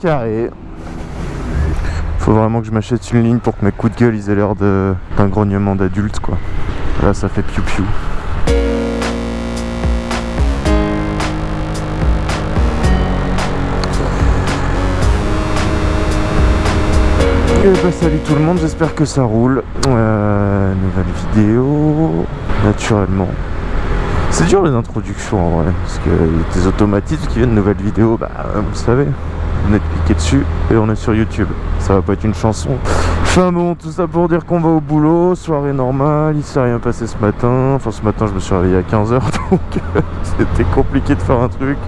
carré. Faut vraiment que je m'achète une ligne pour que mes coups de gueule ils aient l'air d'un grognement d'adulte quoi. Là ça fait piou piou. Et bah salut tout le monde, j'espère que ça roule. Euh, nouvelle vidéo, naturellement. C'est dur les introductions en vrai, parce que des automatismes qui viennent de nouvelles vidéos, bah vous savez, vous êtes cliqué dessus et on est sur YouTube. Ça va pas être une chanson. Enfin bon, tout ça pour dire qu'on va au boulot, soirée normale, il s'est rien passé ce matin. Enfin ce matin je me suis réveillé à 15h donc c'était compliqué de faire un truc.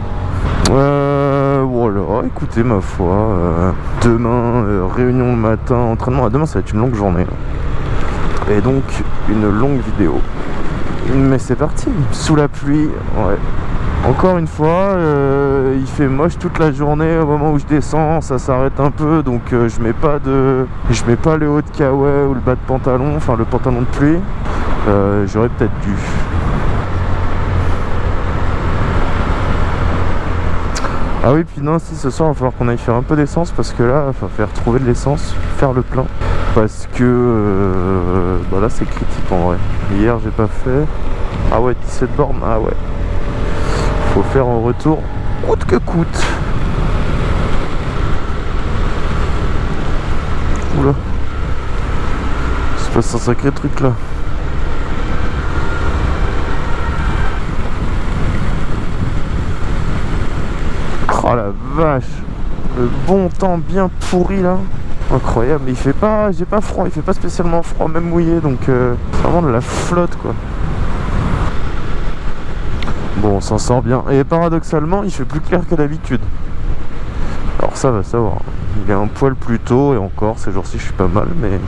Euh, voilà, écoutez ma foi, euh, demain euh, réunion le matin, entraînement, demain ça va être une longue journée. Et donc une longue vidéo. Mais c'est parti, sous la pluie, ouais. Encore une fois, euh, il fait moche toute la journée au moment où je descends, ça s'arrête un peu, donc euh, je mets pas de, je mets pas le haut de kawaii ou le bas de pantalon, enfin le pantalon de pluie. Euh, j'aurais peut-être dû. Ah oui, puis non, si ce soir, il va falloir qu'on aille faire un peu d'essence parce que là, il va faire trouver de l'essence, faire le plein. Parce que bah là, c'est critique en vrai. Hier, j'ai pas fait. Ah ouais, 17 bornes, ah ouais. Faut faire en retour coûte que coûte. Oula. C'est pas un sacré truc là. Oh la vache Le bon temps bien pourri là Incroyable, mais il fait pas, j'ai pas froid, il fait pas spécialement froid, même mouillé, donc euh, vraiment de la flotte quoi. Bon, on s'en sort bien. Et paradoxalement, il fait plus clair que d'habitude. Alors ça va savoir. Il est un poil plus tôt et encore, ces jours-ci je suis pas mal, mais...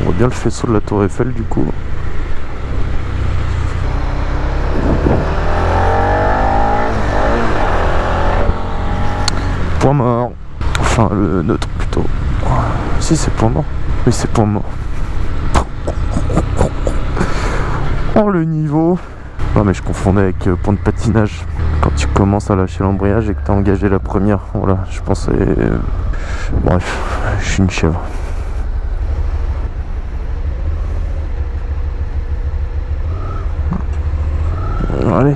On voit bien le faisceau de la tour Eiffel du coup. Point mort. Enfin, le neutre plutôt. Si, c'est point mort. Oui, c'est point mort. Oh, le niveau. Non, mais je confondais avec euh, point de patinage. Quand tu commences à lâcher l'embrayage et que tu as engagé la première. Voilà, je pensais... Euh, bref, je suis une chèvre. Allez.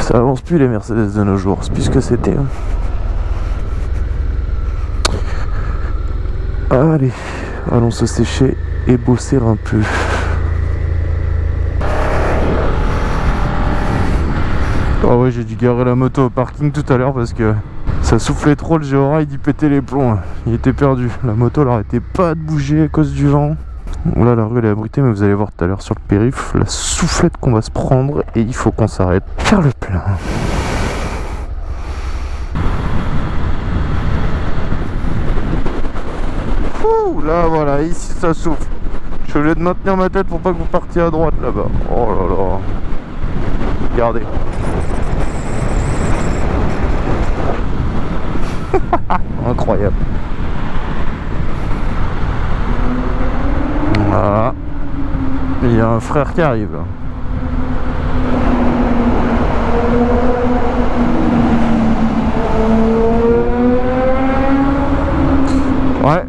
Ça avance plus les Mercedes de nos jours, c'est plus que c'était. hein. Allez, allons se sécher et bosser un peu. Ouais, j'ai dû garer la moto au parking tout à l'heure parce que ça soufflait trop le géoride, il pétait les plombs. Il était perdu. La moto, elle arrêtait pas de bouger à cause du vent. Là, la rue elle est abritée, mais vous allez voir tout à l'heure sur le périph' la soufflette qu'on va se prendre et il faut qu'on s'arrête. Faire le plein. Ouh, là voilà, ici ça souffle. Je suis obligé de maintenir ma tête pour pas que vous partiez à droite là-bas. Oh là là. Regardez. Incroyable. Voilà. Il y a un frère qui arrive. Ouais.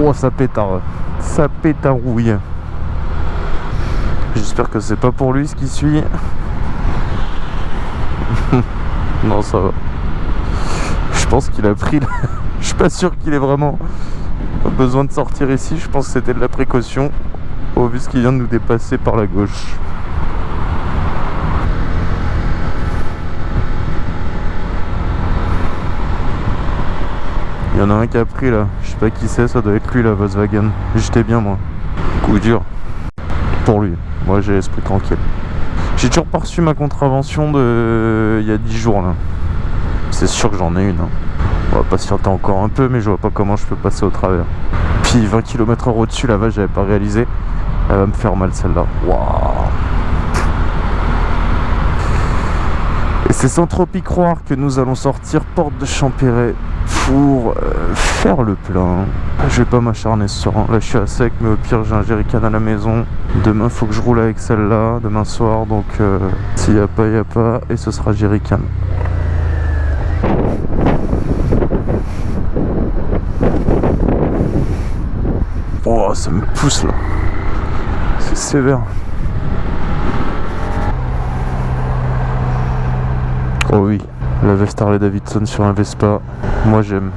Oh, ça pétard. Ça pétarouille. J'espère que c'est pas pour lui ce qui suit. non, ça va. Je pense qu'il a pris... la- Je suis pas sûr qu'il ait vraiment besoin de sortir ici. Je pense que c'était de la précaution au vu ce qu'il vient de nous dépasser par la gauche. Il y en a un qui a pris là. Je sais pas qui c'est, ça doit être lui la Volkswagen. J'étais bien moi. Coup dur. Pour lui. Moi j'ai l'esprit tranquille. J'ai toujours pas ma contravention de il y a 10 jours là. C'est sûr que j'en ai une. hein. On va patienter encore un peu mais je vois pas comment je peux passer au travers. Puis 20 km heure au-dessus là-bas j'avais pas réalisé. Elle va me faire mal celle-là. Waouh c'est sans trop y croire que nous allons sortir porte de Champéret pour euh, faire le plein. Je vais pas m'acharner sur un. Là je suis à sec mais au pire j'ai un jerrycan à la maison. Demain faut que je roule avec celle-là, demain soir donc euh, s'il y a pas, il a pas et ce sera jerrycan. Oh ça me pousse là. C'est sévère. Oh oui, la veste Harley Davidson sur un Vespa, moi j'aime.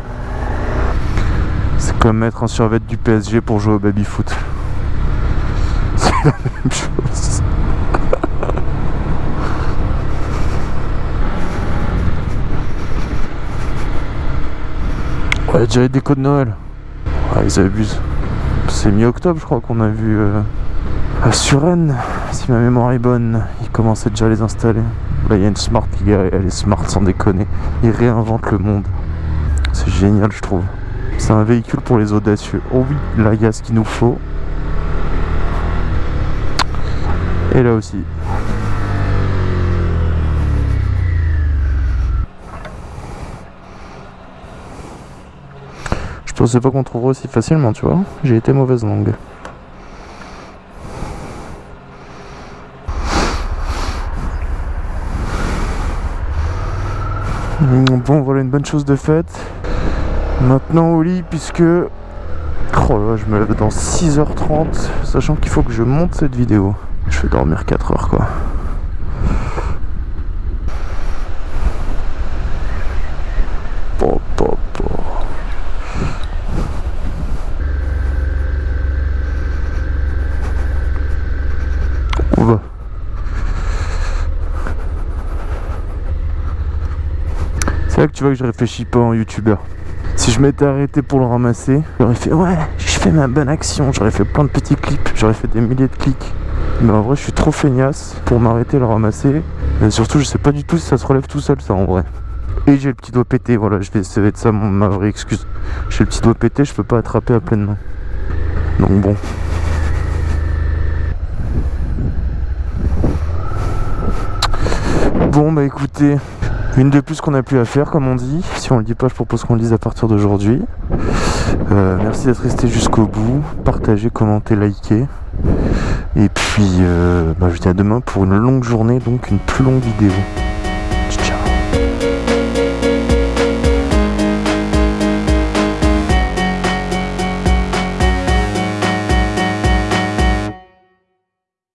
C'est comme mettre un survêt du PSG pour jouer au baby foot. C'est la même chose. Ouais, déjà les décos de Noël. Ah, ils abusent. C'est mi-octobre, je crois qu'on a vu euh, à Suresnes, si ma mémoire est bonne. Ils commençaient déjà à les installer. Là, il y a une Smart, elle est smart sans déconner. Ils réinventent le monde. C'est génial, je trouve. C'est un véhicule pour les audacieux. Oh oui, là, il y a ce qu'il nous faut. Et là aussi. Je pensais pas qu'on trouverait aussi facilement, tu vois. J'ai été mauvaise langue. Bon, voilà une bonne chose de faite. Maintenant au lit, puisque... Oh là, je me lève dans 6h30, sachant qu'il faut que je monte cette vidéo. Je vais dormir 4 heures, quoi. C'est là que tu vois que je réfléchis pas en youtubeur. Si je m'étais arrêté pour le ramasser, j'aurais fait ouais, je fais ma bonne action, j'aurais fait plein de petits clips, j'aurais fait des milliers de clics. Mais en vrai, je suis trop feignasse pour m'arrêter le ramasser. Et surtout, je sais pas du tout si ça se relève tout seul, ça en vrai. Et j'ai le petit doigt pété, voilà, je vais, va être ça mon, ma vraie excuse. J'ai le petit doigt pété, je peux pas attraper à pleine main. Donc bon. Bon bah écoutez, une de plus qu'on a plus à faire, comme on dit. Si on le dit pas, je propose qu'on le dise à partir d'aujourd'hui. Euh, merci d'être resté jusqu'au bout. Partagez, commentez, likez. Et puis, euh, bah, je vous dis à demain pour une longue journée, donc une plus longue vidéo.